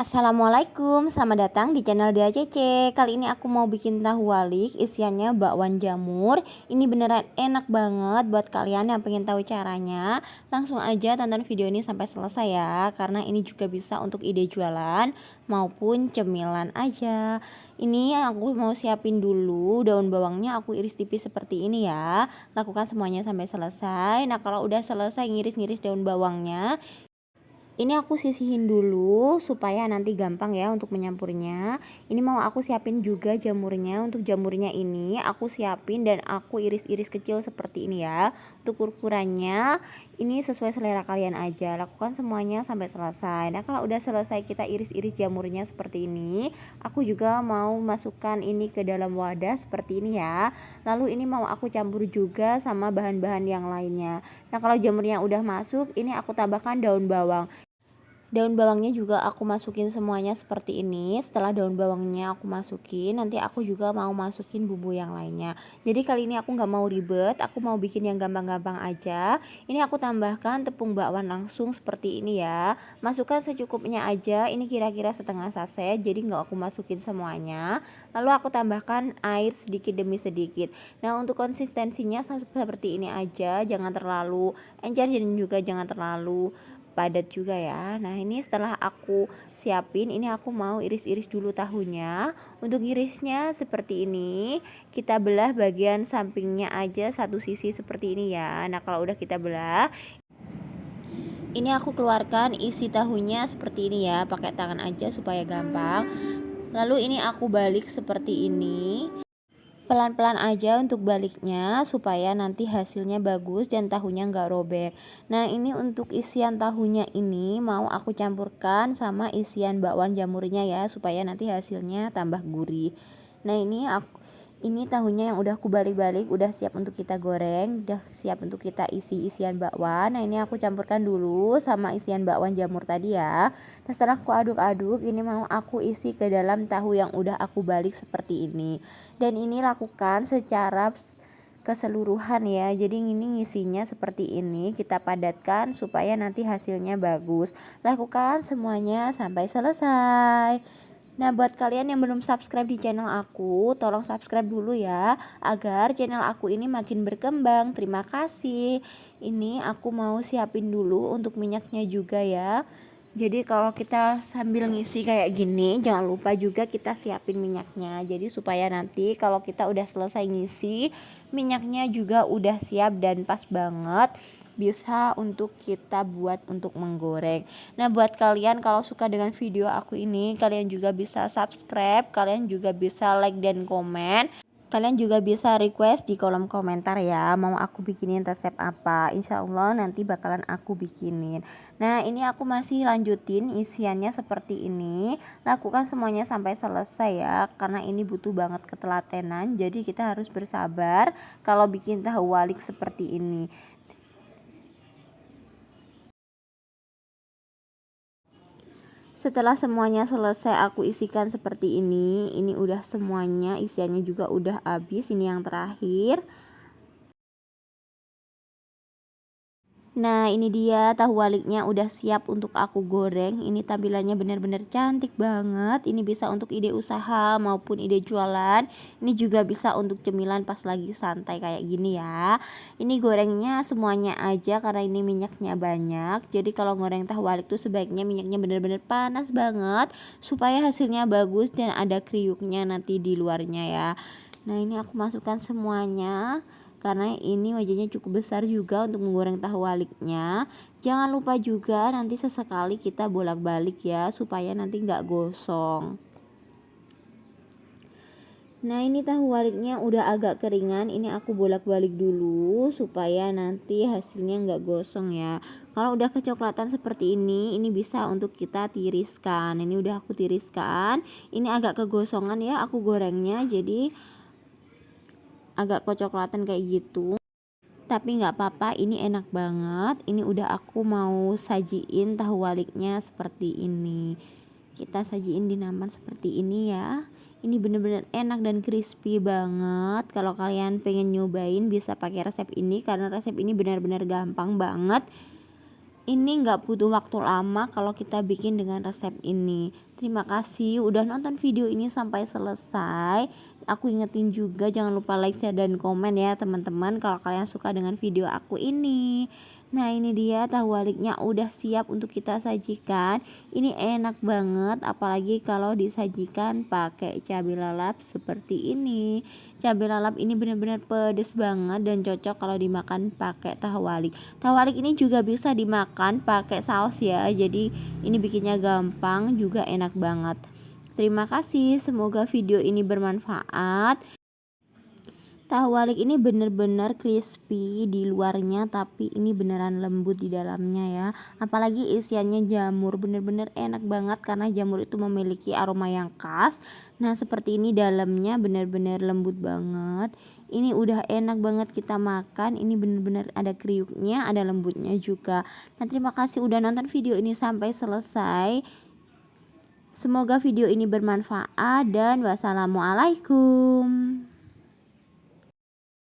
Assalamualaikum, selamat datang di channel DACC Kali ini aku mau bikin tahu walik, isiannya bakwan jamur. Ini beneran enak banget buat kalian yang pengen tahu caranya. Langsung aja tonton video ini sampai selesai ya Karena ini juga bisa untuk ide jualan maupun cemilan aja. Ini aku mau siapin dulu daun bawangnya aku iris tipis seperti ini ya. Lakukan semuanya sampai selesai. Nah kalau udah selesai ngiris-ngiris daun bawangnya ini aku sisihin dulu supaya nanti gampang ya untuk menyampurnya ini mau aku siapin juga jamurnya. Untuk jamurnya ini aku siapin dan aku iris-iris kecil seperti ini ya. Untuk ukurannya ini sesuai selera kalian aja. Lakukan semuanya sampai selesai. Nah kalau udah selesai kita iris-iris jamurnya seperti ini aku juga mau masukkan ini ke dalam wadah seperti ini ya. Lalu ini mau aku campur juga sama bahan-bahan yang lainnya. Nah kalau jamurnya udah masuk ini aku tambahkan daun bawang daun bawangnya juga aku masukin semuanya seperti ini. Setelah daun bawangnya aku masukin nanti aku juga mau masukin bumbu yang lainnya. Jadi kali ini aku nggak mau ribet aku mau bikin yang gampang-gampang aja. Ini aku tambahkan tepung bakwan langsung seperti ini ya. Masukkan secukupnya aja ini kira-kira setengah saset jadi nggak aku masukin semuanya. Lalu aku tambahkan air sedikit demi sedikit. Nah untuk konsistensinya seperti ini aja jangan terlalu encer dan juga jangan terlalu padat juga ya. Nah ini setelah aku siapin ini aku mau iris-iris dulu tahunya. Untuk irisnya seperti ini kita belah bagian sampingnya aja satu sisi seperti ini ya. Nah kalau udah kita belah ini aku keluarkan isi tahunya seperti ini ya pakai tangan aja supaya gampang. Lalu ini aku balik seperti ini pelan-pelan aja untuk baliknya supaya nanti hasilnya bagus dan tahunya nggak robek. Nah ini untuk isian tahunya ini mau aku campurkan sama isian bakwan jamurnya ya supaya nanti hasilnya tambah gurih. Nah ini aku ini tahunya yang udah aku balik-balik udah siap untuk kita goreng udah siap untuk kita isi isian bakwan. Nah ini aku campurkan dulu sama isian bakwan jamur tadi ya. Nah setelah aku aduk-aduk ini mau aku isi ke dalam tahu yang udah aku balik seperti ini. Dan ini lakukan secara keseluruhan ya. Jadi ini ngisinya seperti ini. Kita padatkan supaya nanti hasilnya bagus. Lakukan semuanya sampai selesai Nah, buat kalian yang belum subscribe di channel aku, tolong subscribe dulu ya, agar channel aku ini makin berkembang. Terima kasih. Ini aku mau siapin dulu untuk minyaknya juga ya. Jadi kalau kita sambil ngisi kayak gini, jangan lupa juga kita siapin minyaknya. Jadi supaya nanti kalau kita udah selesai ngisi, minyaknya juga udah siap dan pas banget bisa untuk kita buat untuk menggoreng. Nah, buat kalian kalau suka dengan video aku ini, kalian juga bisa subscribe, kalian juga bisa like dan komen. Kalian juga bisa request di kolom komentar ya Mau aku bikinin resep apa. Insya Allah nanti bakalan aku bikinin. Nah ini aku masih lanjutin isiannya seperti ini. Lakukan semuanya sampai selesai ya Karena ini butuh banget ketelatenan. Jadi kita harus bersabar Kalau bikin tahu walik seperti ini setelah semuanya selesai aku isikan seperti ini ini udah semuanya isiannya juga udah habis ini yang terakhir Nah ini dia tahu waliknya udah siap untuk aku goreng. Ini tampilannya benar-benar cantik banget. Ini bisa untuk ide usaha maupun ide jualan. Ini juga bisa untuk cemilan pas lagi santai kayak gini ya. Ini gorengnya semuanya aja karena ini minyaknya banyak. Jadi kalau goreng tahu walik tuh sebaiknya minyaknya benar-benar panas banget Supaya hasilnya bagus dan ada kriuknya nanti di luarnya ya. Nah ini aku masukkan semuanya karena ini wajahnya cukup besar juga untuk menggoreng tahu waliknya. Jangan lupa juga nanti sesekali kita bolak-balik ya supaya nanti nggak gosong. Nah ini tahu waliknya udah agak keringan. Ini aku bolak-balik dulu Supaya nanti hasilnya nggak gosong ya. Kalau udah kecoklatan seperti ini Ini bisa untuk kita tiriskan. Ini udah aku tiriskan. Ini agak kegosongan ya aku gorengnya. Jadi agak kecoklatan kayak gitu. Tapi nggak apa-apa ini enak banget. Ini udah aku mau sajiin tahu waliknya seperti ini. Kita sajiin di naman seperti ini ya. Ini bener-bener enak dan crispy banget. Kalau kalian pengen nyobain bisa pakai resep ini karena resep ini benar-benar gampang banget. Ini nggak butuh waktu lama kalau kita bikin dengan resep ini. Terima kasih udah nonton video ini sampai selesai aku ingetin juga jangan lupa like share dan komen ya teman-teman kalau kalian suka dengan video aku ini. Nah ini dia tahu waliknya udah siap untuk kita sajikan. Ini enak banget apalagi kalau disajikan pakai cabai lalap seperti ini. Cabai lalap ini benar-benar pedes banget dan cocok kalau dimakan pakai tahu walik. Tahu walik ini juga bisa dimakan pakai saus ya Jadi ini bikinnya gampang juga enak banget Terima kasih semoga video ini bermanfaat Tahu walik ini bener-bener crispy di luarnya tapi ini beneran lembut di dalamnya ya. Apalagi isiannya jamur bener-bener enak banget karena jamur itu memiliki aroma yang khas. Nah seperti ini dalamnya bener-bener lembut banget. Ini udah enak banget kita makan. Ini bener-bener ada kriuknya, ada lembutnya juga. Nah terima kasih udah nonton video ini sampai selesai. Semoga video ini bermanfaat dan wassalamualaikum.